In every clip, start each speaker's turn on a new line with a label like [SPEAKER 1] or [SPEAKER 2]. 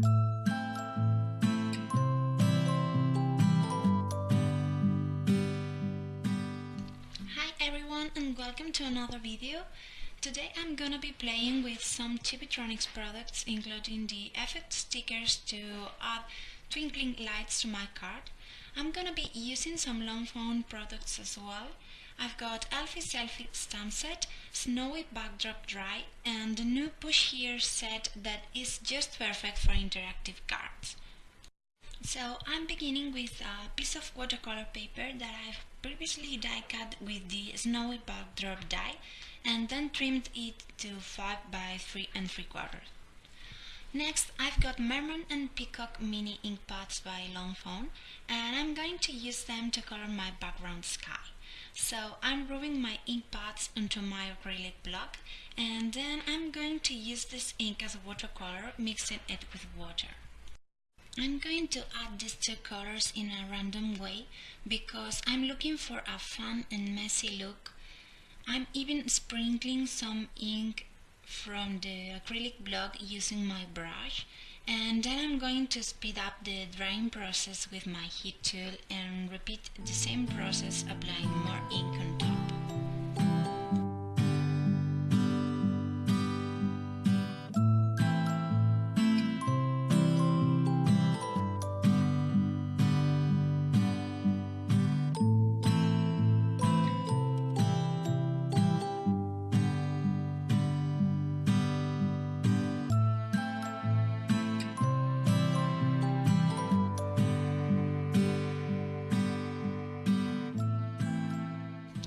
[SPEAKER 1] Hi everyone and welcome to another video. Today I'm gonna be playing with some Chibitronics products including the effect stickers to add twinkling lights to my card. I'm gonna be using some Lawn Fawn products as well. I've got Elfie Selfie stamp set, Snowy Backdrop Dry and the new Push Here set that is just perfect for interactive cards. So I'm beginning with a piece of watercolor paper that I've previously die cut with the snowy backdrop die and then trimmed it to 5 by 3 and 3 quarters. Next I've got Merman and Peacock mini ink pads by Lawn Fawn and I'm going to use them to color my background sky. So I'm rubbing my ink pads onto my acrylic block and then I'm going to use this ink as a watercolor mixing it with water. I'm going to add these two colors in a random way because I'm looking for a fun and messy look. I'm even sprinkling some ink from the acrylic block using my brush and then I'm going to speed up the drying process with my heat tool and repeat the same process applying more ink on top.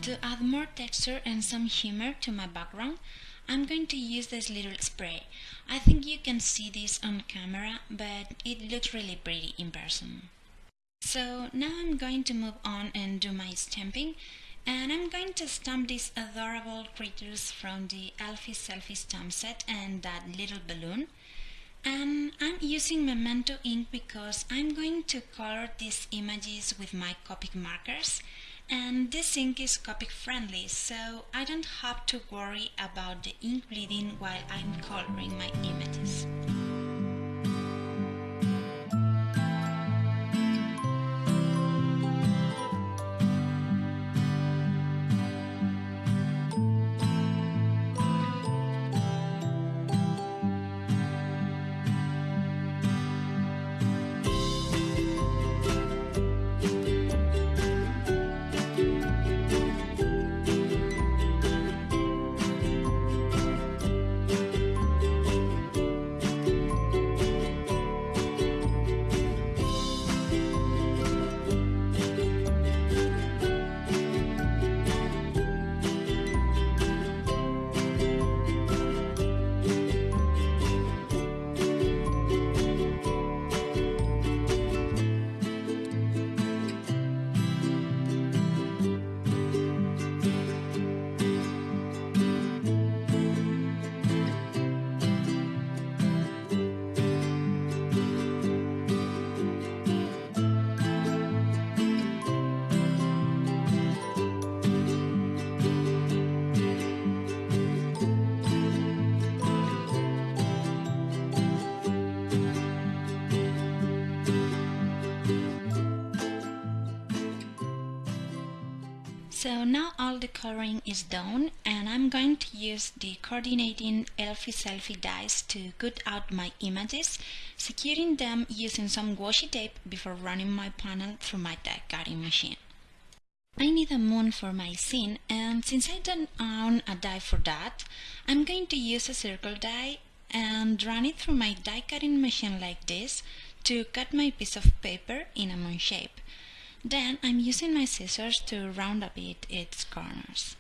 [SPEAKER 1] To add more texture and some humor to my background, I'm going to use this little spray. I think you can see this on camera, but it looks really pretty in person. So now I'm going to move on and do my stamping and I'm going to stamp these adorable creatures from the Elfie Selfie stamp set and that little balloon. And I'm using Memento ink because I'm going to color these images with my Copic markers and this ink is Copic friendly so I don't have to worry about the ink bleeding while I'm coloring my images. So now all the coloring is done and I'm going to use the coordinating Elfie Selfie dies to cut out my images, securing them using some washi tape before running my panel through my die cutting machine. I need a moon for my scene and since I don't own a die for that, I'm going to use a circle die and run it through my die cutting machine like this to cut my piece of paper in a moon shape. Then I'm using my scissors to round a bit its corners.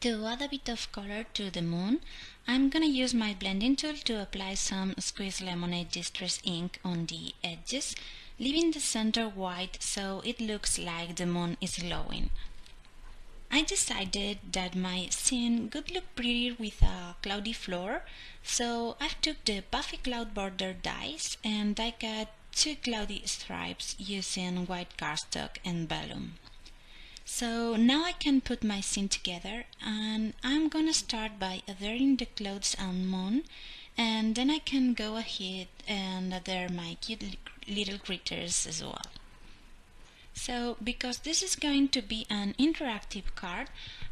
[SPEAKER 1] To add a bit of color to the moon, I'm gonna use my blending tool to apply some Squeezed Lemonade distress ink on the edges, leaving the center white so it looks like the moon is glowing. I decided that my scene would look prettier with a cloudy floor, so I took the puffy cloud border dies and I cut two cloudy stripes using white cardstock and vellum. So now I can put my scene together and I'm gonna start by adhering the clouds and moon and then I can go ahead and adhere my cute little critters as well. So because this is going to be an interactive card,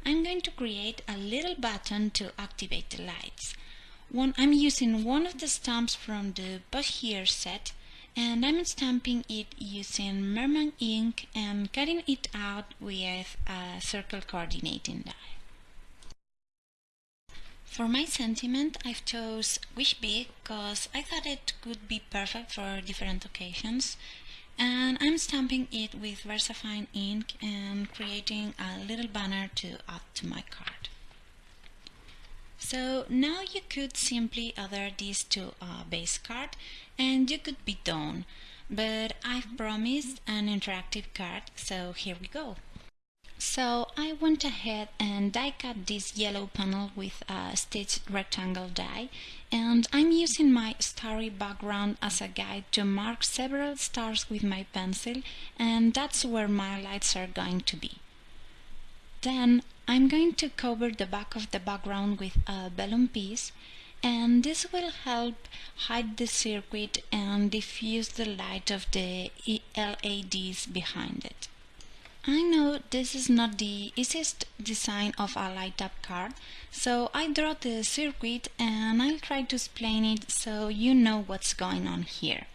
[SPEAKER 1] I'm going to create a little button to activate the lights. One, I'm using one of the stamps from the Push Here set and I'm stamping it using Merman ink and cutting it out with a circle coordinating die. For my sentiment, I've chose Wish Big because I thought it could be perfect for different occasions and I'm stamping it with VersaFine ink and creating a little banner to add to my card. So now you could simply adhere this to a base card and you could be done. But I've promised an interactive card, so here we go. So I went ahead and die cut this yellow panel with a stitched rectangle die and I'm using my starry background as a guide to mark several stars with my pencil and that's where my lights are going to be. Then I'm going to cover the back of the background with a vellum piece and this will help hide the circuit and diffuse the light of the LEDs behind it. I know this is not the easiest design of a light up card, so I draw the circuit and I'll try to explain it so you know what's going on here.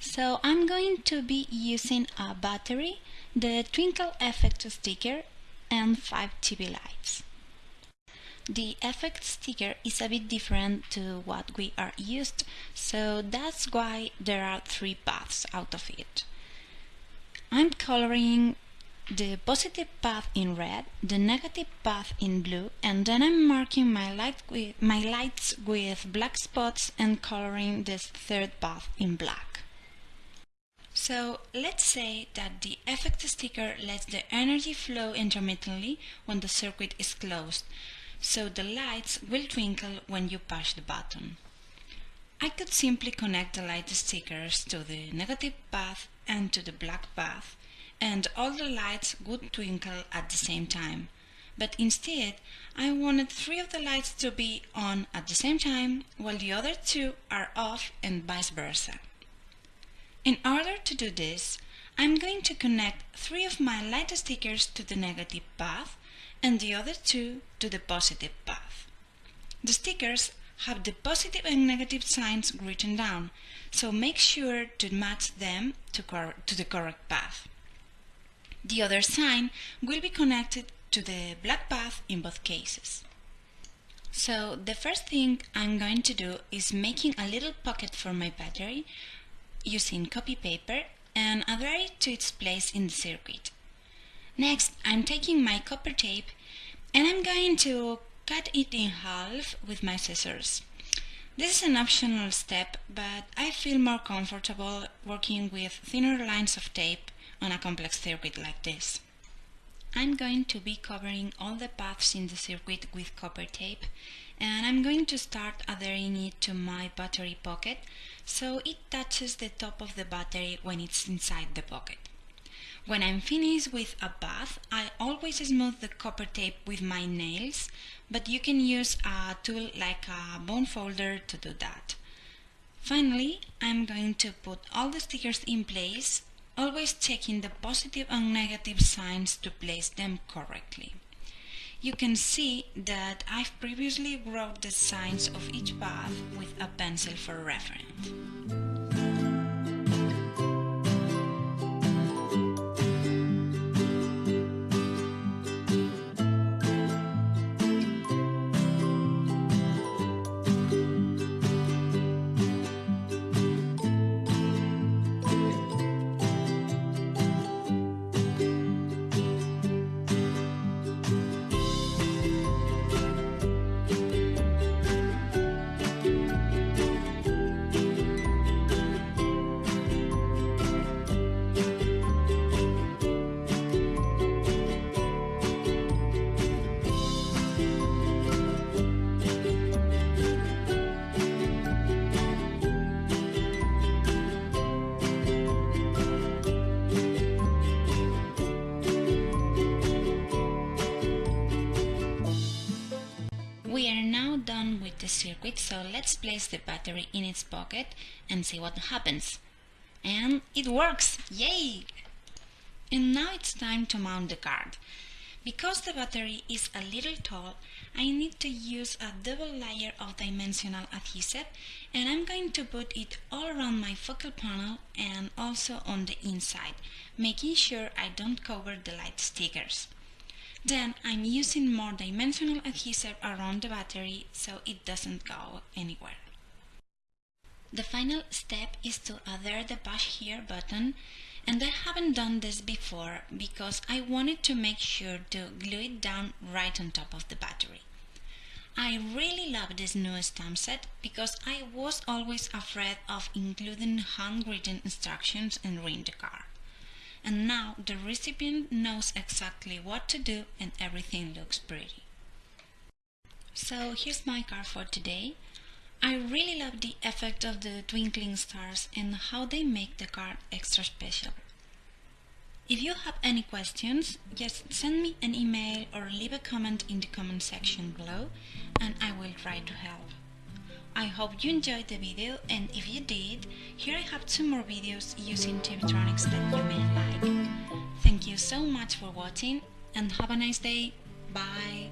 [SPEAKER 1] So I'm going to be using a battery, the twinkle effect sticker and 5 TV lights. The effect sticker is a bit different to what we are used, so that's why there are three paths out of it. I'm coloring the positive path in red, the negative path in blue, and then I'm marking my, light with, my lights with black spots and coloring this third path in black. So let's say that the effect sticker lets the energy flow intermittently when the circuit is closed, so the lights will twinkle when you push the button. I could simply connect the light stickers to the negative path and to the black path, and all the lights would twinkle at the same time. But instead, I wanted three of the lights to be on at the same time, while the other two are off and vice versa. In order to do this, I'm going to connect three of my light stickers to the negative path and the other two to the positive path. The stickers have the positive and negative signs written down, so make sure to match them to, to the correct path. The other sign will be connected to the black path in both cases. So the first thing I'm going to do is making a little pocket for my battery using copy paper and adhere it to its place in the circuit. Next, I'm taking my copper tape and I'm going to cut it in half with my scissors. This is an optional step, but I feel more comfortable working with thinner lines of tape on a complex circuit like this. I'm going to be covering all the paths in the circuit with copper tape and I'm going to start adhering it to my battery pocket so it touches the top of the battery when it's inside the pocket. When I'm finished with a bath, I always smooth the copper tape with my nails, but you can use a tool like a bone folder to do that. Finally, I'm going to put all the stickers in place, always checking the positive and negative signs to place them correctly you can see that I've previously wrote the signs of each path with a pencil for reference. Circuit, so let's place the battery in its pocket and see what happens. And it works! Yay! And now it's time to mount the card. Because the battery is a little tall, I need to use a double layer of dimensional adhesive and I'm going to put it all around my focal panel and also on the inside, making sure I don't cover the light stickers. Then I'm using more dimensional adhesive around the battery so it doesn't go anywhere. The final step is to adhere the push here button and I haven't done this before because I wanted to make sure to glue it down right on top of the battery. I really love this new stamp set because I was always afraid of including handwritten instructions and ring the card. And now the recipient knows exactly what to do and everything looks pretty. So here's my card for today. I really love the effect of the twinkling stars and how they make the card extra special. If you have any questions, just send me an email or leave a comment in the comment section below and I will try to help. I hope you enjoyed the video and if you did, here I have two more videos using Chibitronics that you may like. Thank you so much for watching and have a nice day. Bye!